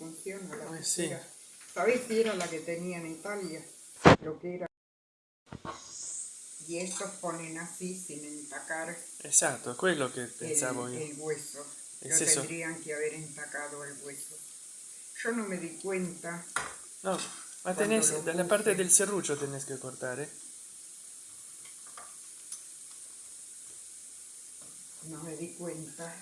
funciona la Pues sí. ¿Sabéis si era la que tenía en Italia? Lo que era. Y estos ponen así sin entacar Esatto, quello che el, pensavo io. el hueso. Es eso. tendrían que haber entacado el hueso. Yo no me di cuenta. No, ah, ma tenés, lo dalla parte del serruccio tenés que cortare. ¿eh? No me di cuenta